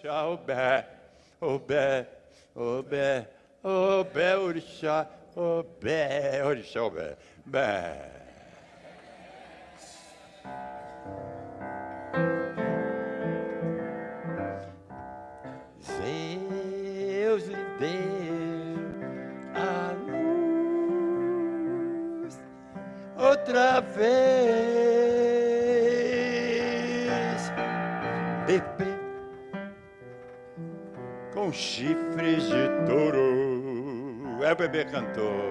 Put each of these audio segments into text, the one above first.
orixá, obé, obé, obé, obé, orixá, obé, orixá, obé, bé. Deus lhe deu a luz outra vez, bebê com chifres de touro. É o bebê cantor.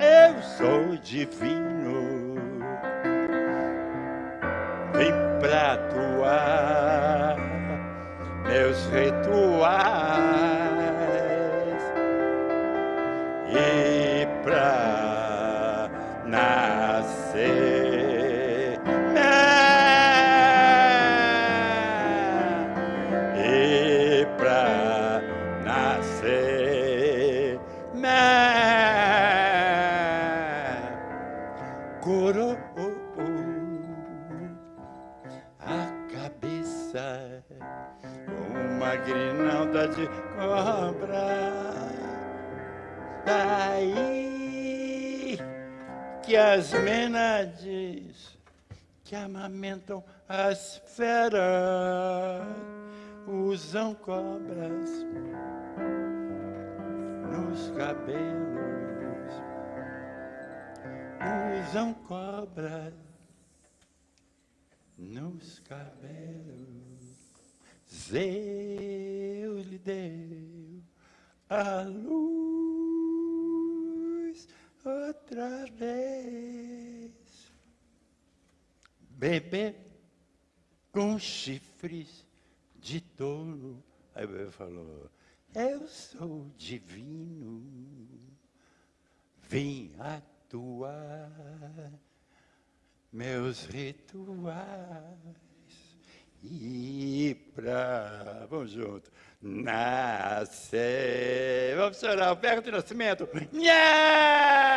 Eu sou divino, vim pra atuar meus rituais e pra nascer e pra coro a cabeça uma grinalda de cobra. Daí que as menades que amamentam as feras usam cobras nos cabelos, usam cobras nos cabelos. Zeus lhe deu a luz outra vez. Bebê com chifres de touro. Aí o bebê falou: Eu sou divino, vim meus rituais e pra. Vamos junto. Nascer. Vamos chorar, o perto de nascimento. Nha!